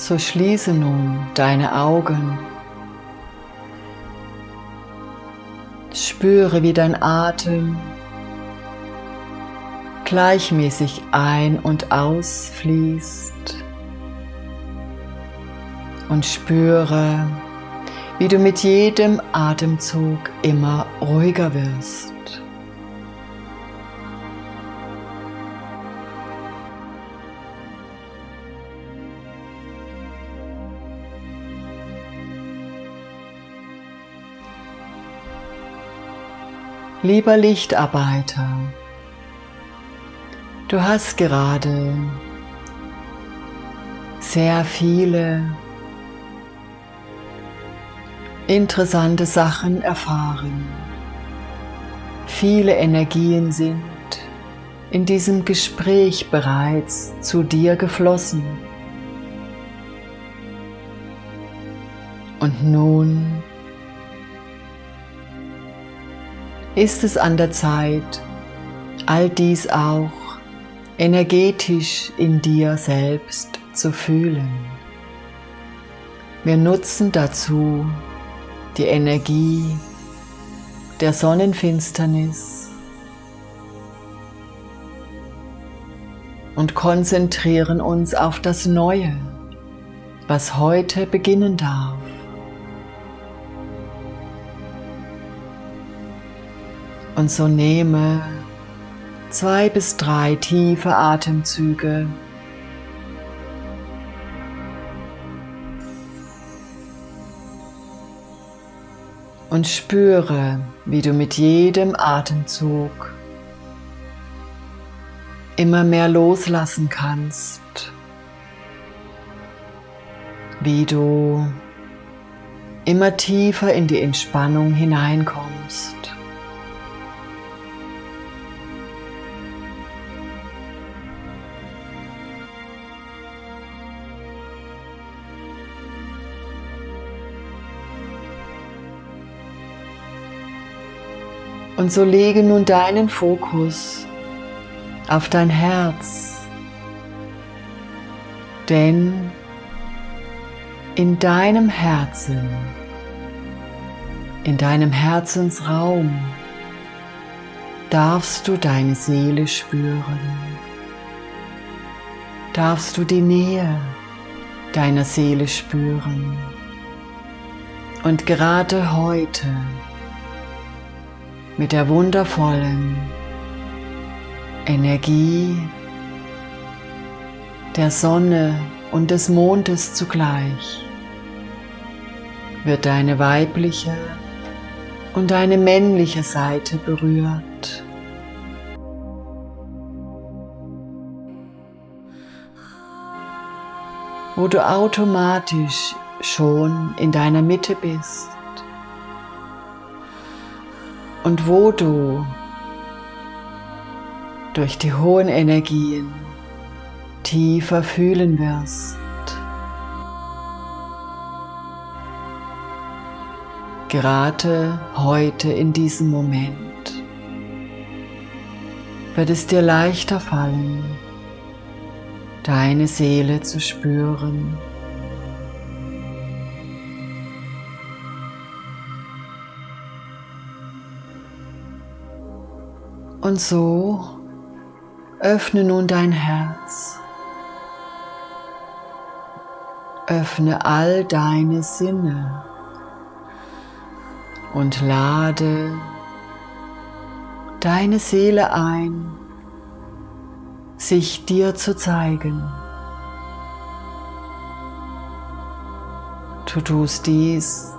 So schließe nun deine Augen. Spüre, wie dein Atem gleichmäßig ein- und ausfließt und spüre, wie du mit jedem Atemzug immer ruhiger wirst. Lieber Lichtarbeiter, du hast gerade sehr viele interessante Sachen erfahren. Viele Energien sind in diesem Gespräch bereits zu dir geflossen. Und nun ist es an der Zeit, all dies auch energetisch in dir selbst zu fühlen. Wir nutzen dazu die Energie der Sonnenfinsternis und konzentrieren uns auf das Neue, was heute beginnen darf. Und so nehme zwei bis drei tiefe Atemzüge. Und spüre, wie du mit jedem Atemzug immer mehr loslassen kannst. Wie du immer tiefer in die Entspannung hineinkommst. Und so lege nun deinen Fokus auf dein Herz, denn in deinem Herzen, in deinem Herzensraum darfst du deine Seele spüren, darfst du die Nähe deiner Seele spüren. Und gerade heute mit der wundervollen Energie der Sonne und des Mondes zugleich wird deine weibliche und deine männliche Seite berührt. Wo du automatisch schon in deiner Mitte bist und wo du durch die hohen Energien tiefer fühlen wirst. Gerade heute in diesem Moment wird es dir leichter fallen, deine Seele zu spüren. Und so öffne nun dein Herz. Öffne all deine Sinne und lade deine Seele ein, sich dir zu zeigen. Du tust dies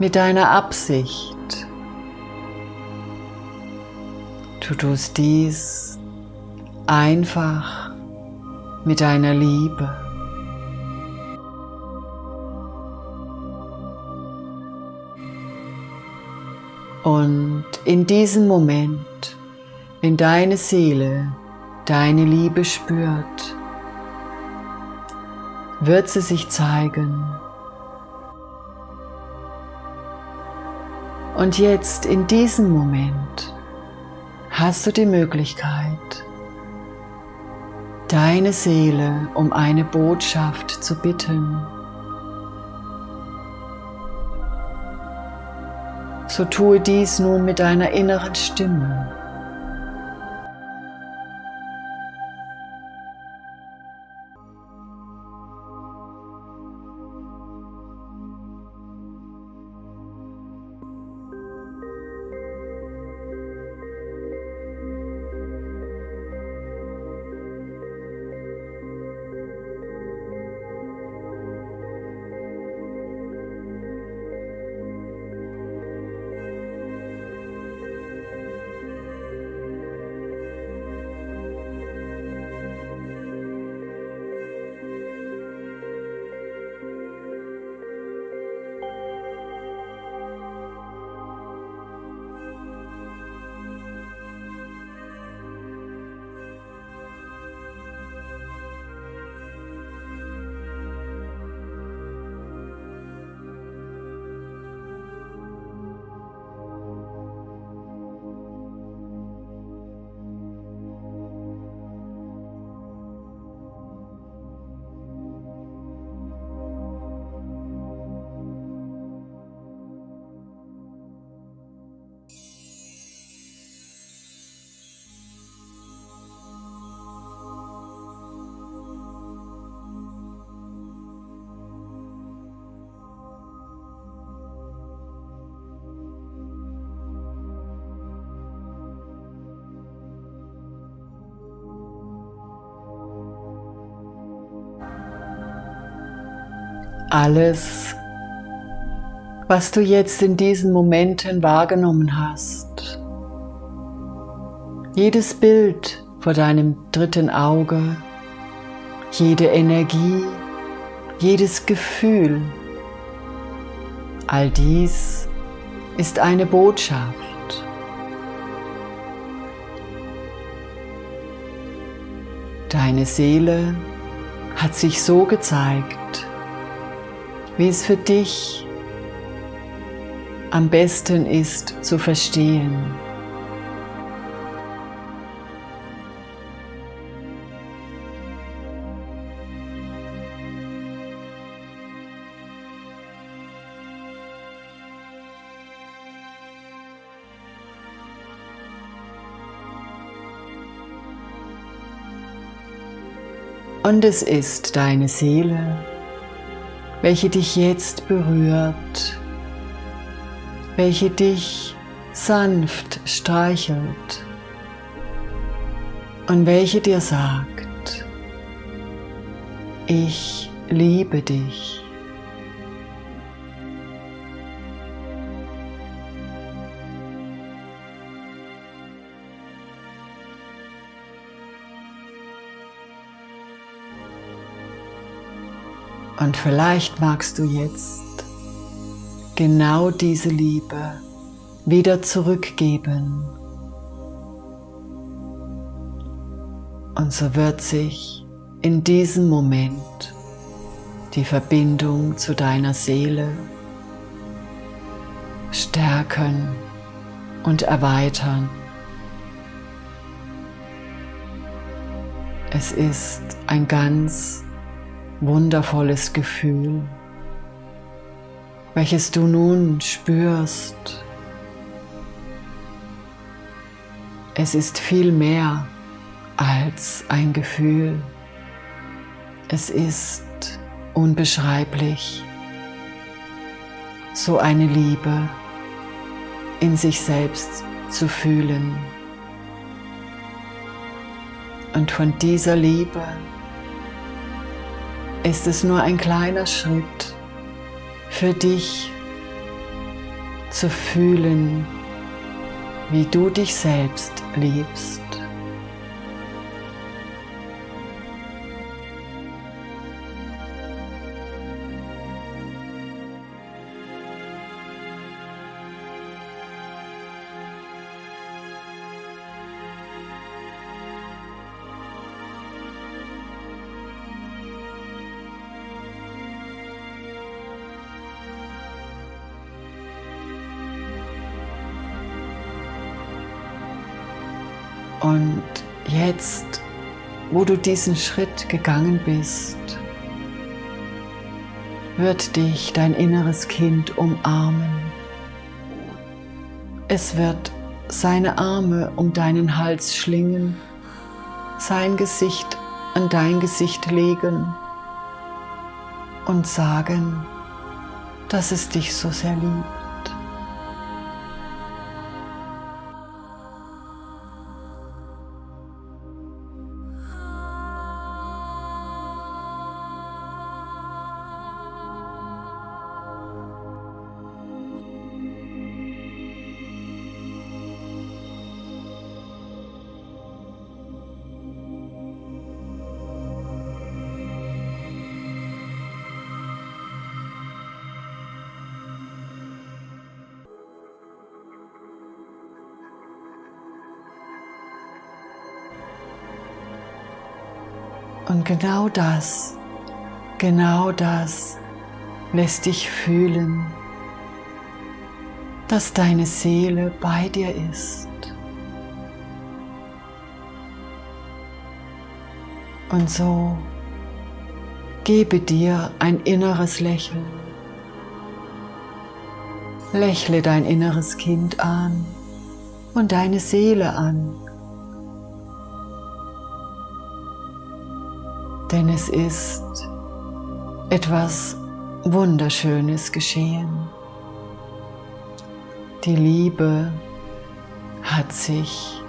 mit deiner Absicht, Du tust dies einfach mit deiner Liebe. Und in diesem Moment, wenn deine Seele deine Liebe spürt, wird sie sich zeigen. Und jetzt in diesem Moment hast du die Möglichkeit, deine Seele um eine Botschaft zu bitten. So tue dies nun mit deiner inneren Stimme. Alles, was du jetzt in diesen Momenten wahrgenommen hast. Jedes Bild vor deinem dritten Auge, jede Energie, jedes Gefühl, all dies ist eine Botschaft. Deine Seele hat sich so gezeigt, wie es für dich am besten ist zu verstehen. Und es ist deine Seele, welche dich jetzt berührt, welche dich sanft streichelt und welche dir sagt, ich liebe dich. Und vielleicht magst du jetzt genau diese Liebe wieder zurückgeben. Und so wird sich in diesem Moment die Verbindung zu deiner Seele stärken und erweitern. Es ist ein ganz wundervolles Gefühl, welches du nun spürst. Es ist viel mehr als ein Gefühl. Es ist unbeschreiblich. So eine Liebe in sich selbst zu fühlen. Und von dieser Liebe ist es nur ein kleiner Schritt für dich zu fühlen, wie du dich selbst liebst. Und jetzt wo du diesen Schritt gegangen bist, wird dich dein inneres Kind umarmen. Es wird seine Arme um deinen Hals schlingen, sein Gesicht an dein Gesicht legen und sagen, dass es dich so sehr liebt. Und genau das, genau das lässt dich fühlen, dass deine Seele bei dir ist. Und so gebe dir ein inneres Lächeln. Lächle dein inneres Kind an und deine Seele an. Denn es ist etwas Wunderschönes geschehen. Die Liebe hat sich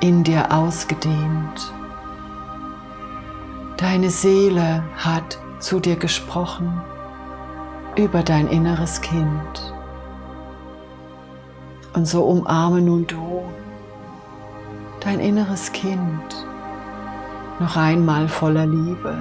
in dir ausgedehnt. Deine Seele hat zu dir gesprochen über dein inneres Kind. Und so umarme nun du dein inneres Kind noch einmal voller Liebe.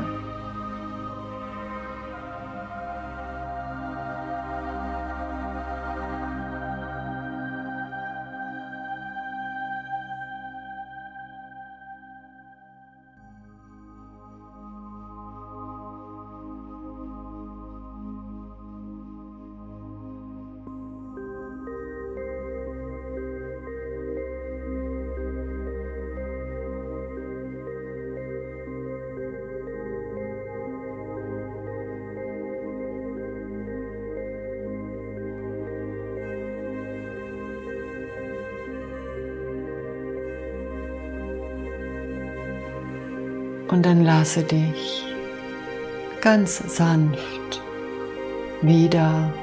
Und dann lasse dich ganz sanft wieder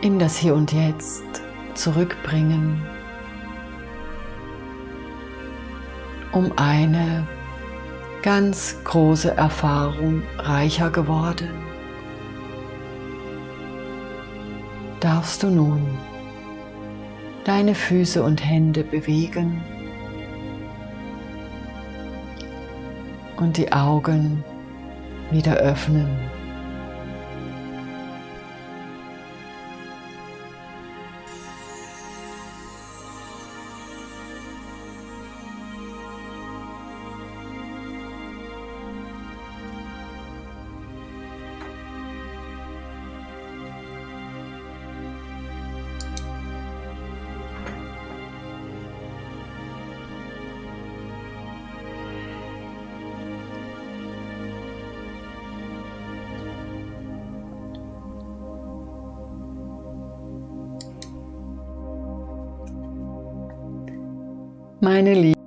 in das Hier und Jetzt zurückbringen, um eine ganz große Erfahrung reicher geworden. Darfst du nun deine Füße und Hände bewegen und die Augen wieder öffnen. Meine Liebe.